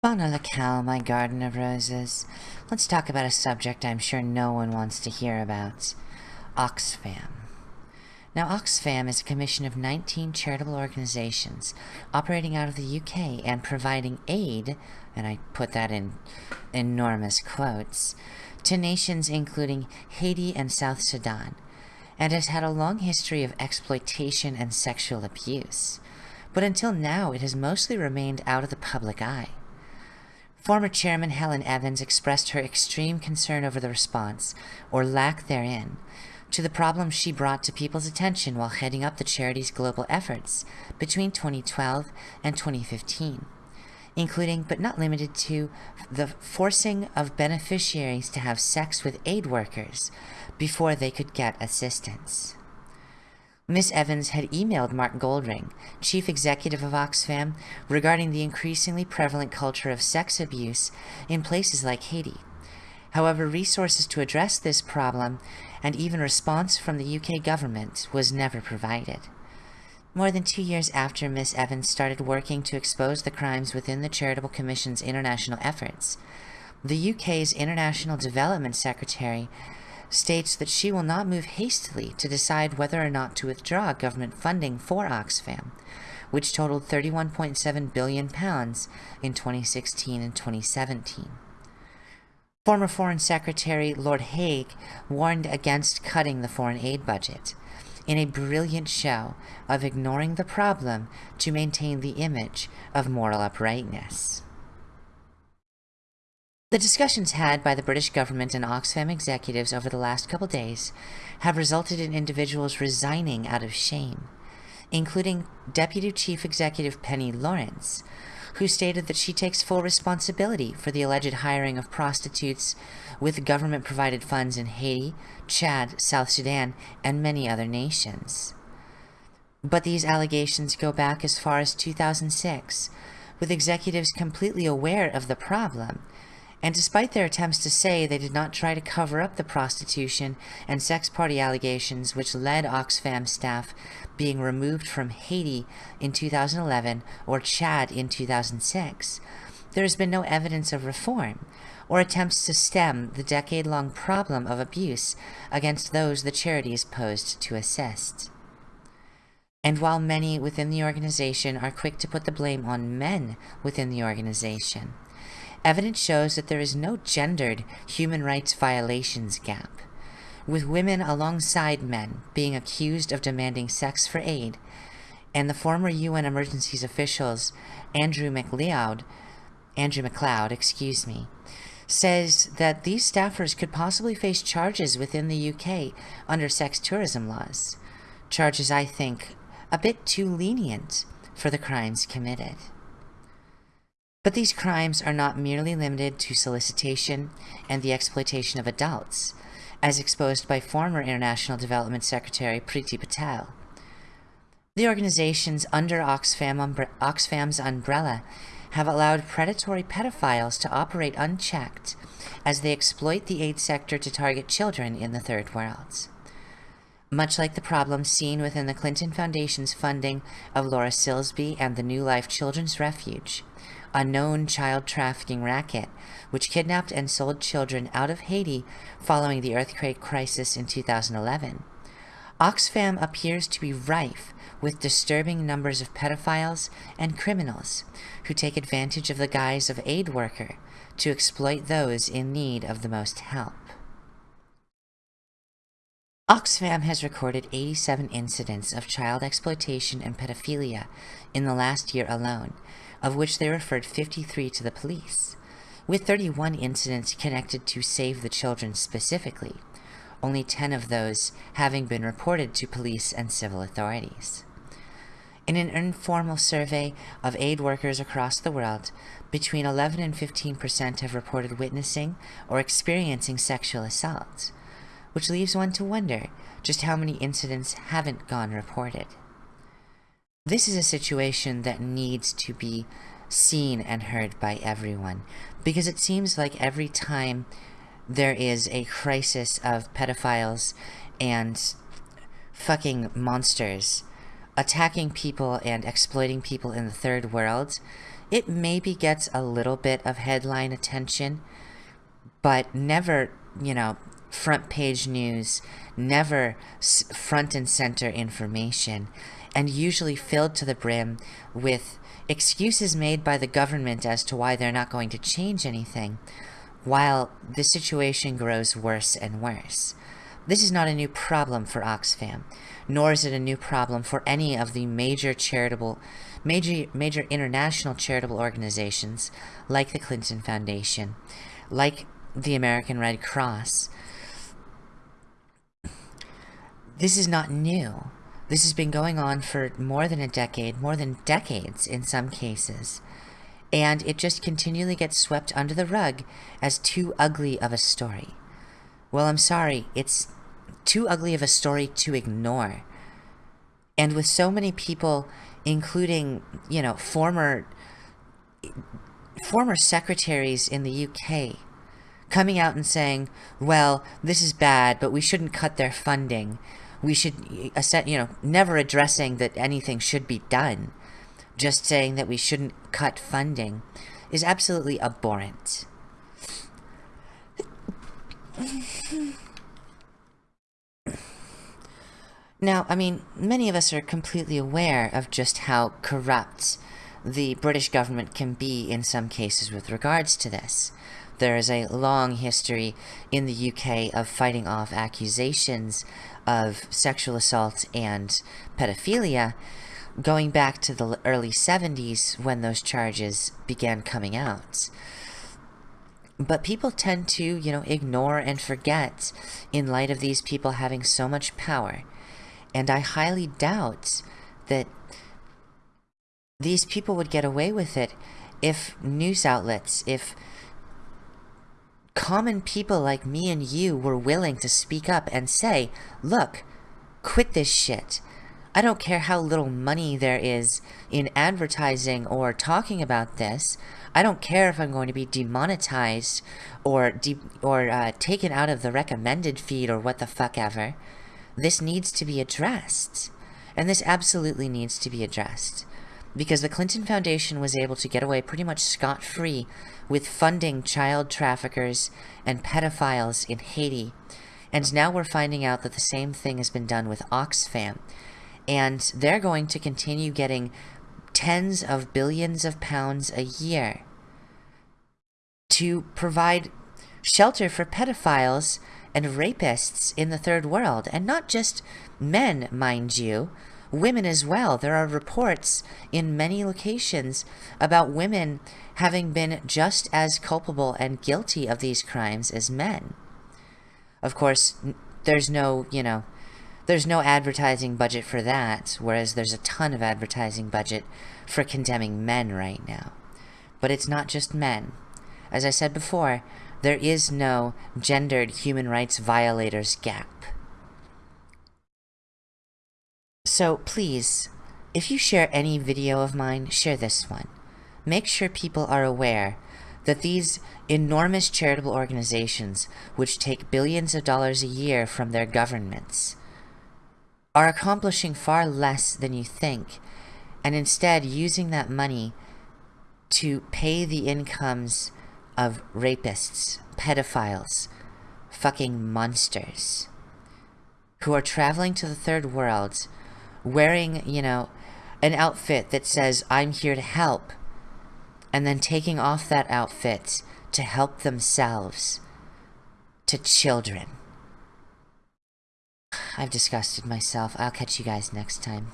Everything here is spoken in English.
Fauna Locale, my garden of roses. Let's talk about a subject I'm sure no one wants to hear about. Oxfam. Now, Oxfam is a commission of 19 charitable organizations operating out of the UK and providing aid, and I put that in enormous quotes, to nations including Haiti and South Sudan, and has had a long history of exploitation and sexual abuse. But until now, it has mostly remained out of the public eye. Former Chairman Helen Evans expressed her extreme concern over the response, or lack therein, to the problems she brought to people's attention while heading up the charity's global efforts between 2012 and 2015, including but not limited to the forcing of beneficiaries to have sex with aid workers before they could get assistance. Miss Evans had emailed Mark Goldring, chief executive of Oxfam, regarding the increasingly prevalent culture of sex abuse in places like Haiti. However, resources to address this problem and even response from the UK government was never provided. More than two years after Miss Evans started working to expose the crimes within the Charitable Commission's international efforts, the UK's International Development Secretary states that she will not move hastily to decide whether or not to withdraw government funding for Oxfam, which totaled £31.7 billion in 2016 and 2017. Former Foreign Secretary Lord Hague warned against cutting the foreign aid budget, in a brilliant show of ignoring the problem to maintain the image of moral uprightness. The discussions had by the British government and Oxfam executives over the last couple days have resulted in individuals resigning out of shame, including Deputy Chief Executive Penny Lawrence, who stated that she takes full responsibility for the alleged hiring of prostitutes with government-provided funds in Haiti, Chad, South Sudan, and many other nations. But these allegations go back as far as 2006, with executives completely aware of the problem and despite their attempts to say they did not try to cover up the prostitution and sex party allegations which led Oxfam staff being removed from Haiti in 2011 or Chad in 2006, there has been no evidence of reform or attempts to stem the decade-long problem of abuse against those the charity is posed to assist. And while many within the organization are quick to put the blame on men within the organization, Evidence shows that there is no gendered human rights violations gap, with women alongside men being accused of demanding sex for aid, and the former UN emergencies officials Andrew McLeod, Andrew McLeod, excuse me, says that these staffers could possibly face charges within the UK under sex tourism laws. Charges I think a bit too lenient for the crimes committed. But these crimes are not merely limited to solicitation and the exploitation of adults, as exposed by former International Development Secretary Priti Patel. The organizations under Oxfam umbre Oxfam's umbrella have allowed predatory pedophiles to operate unchecked as they exploit the aid sector to target children in the third world. Much like the problem seen within the Clinton Foundation's funding of Laura Silsby and the New Life Children's Refuge, a known child trafficking racket, which kidnapped and sold children out of Haiti following the earthquake crisis in 2011. Oxfam appears to be rife with disturbing numbers of pedophiles and criminals who take advantage of the guise of aid worker to exploit those in need of the most help. Oxfam has recorded 87 incidents of child exploitation and pedophilia in the last year alone, of which they referred 53 to the police, with 31 incidents connected to Save the Children specifically, only 10 of those having been reported to police and civil authorities. In an informal survey of aid workers across the world, between 11 and 15% have reported witnessing or experiencing sexual assault, which leaves one to wonder just how many incidents haven't gone reported. This is a situation that needs to be seen and heard by everyone because it seems like every time there is a crisis of pedophiles and fucking monsters attacking people and exploiting people in the third world, it maybe gets a little bit of headline attention, but never, you know, front page news, never front and center information, and usually filled to the brim with excuses made by the government as to why they're not going to change anything, while the situation grows worse and worse. This is not a new problem for Oxfam, nor is it a new problem for any of the major charitable, major, major international charitable organizations like the Clinton Foundation, like the American Red Cross. This is not new. This has been going on for more than a decade, more than decades in some cases. And it just continually gets swept under the rug as too ugly of a story. Well, I'm sorry, it's too ugly of a story to ignore. And with so many people, including, you know, former former secretaries in the UK coming out and saying, well, this is bad, but we shouldn't cut their funding we should, you know, never addressing that anything should be done, just saying that we shouldn't cut funding, is absolutely abhorrent. Now, I mean, many of us are completely aware of just how corrupt the British government can be in some cases with regards to this. There is a long history in the UK of fighting off accusations of sexual assault and pedophilia going back to the early 70s when those charges began coming out. But people tend to, you know, ignore and forget in light of these people having so much power. And I highly doubt that these people would get away with it if news outlets, if common people like me and you were willing to speak up and say, look, quit this shit. I don't care how little money there is in advertising or talking about this. I don't care if I'm going to be demonetized or de or uh, taken out of the recommended feed or what the fuck ever. This needs to be addressed. And this absolutely needs to be addressed because the Clinton Foundation was able to get away pretty much scot-free with funding child traffickers and pedophiles in Haiti. And now we're finding out that the same thing has been done with Oxfam. And they're going to continue getting tens of billions of pounds a year to provide shelter for pedophiles and rapists in the third world. And not just men, mind you, women as well. There are reports in many locations about women having been just as culpable and guilty of these crimes as men. Of course, there's no, you know, there's no advertising budget for that, whereas there's a ton of advertising budget for condemning men right now. But it's not just men. As I said before, there is no gendered human rights violators gap. So please, if you share any video of mine, share this one. Make sure people are aware that these enormous charitable organizations, which take billions of dollars a year from their governments, are accomplishing far less than you think, and instead using that money to pay the incomes of rapists, pedophiles, fucking monsters, who are traveling to the third world wearing, you know, an outfit that says, I'm here to help, and then taking off that outfit to help themselves to children. I've disgusted myself. I'll catch you guys next time.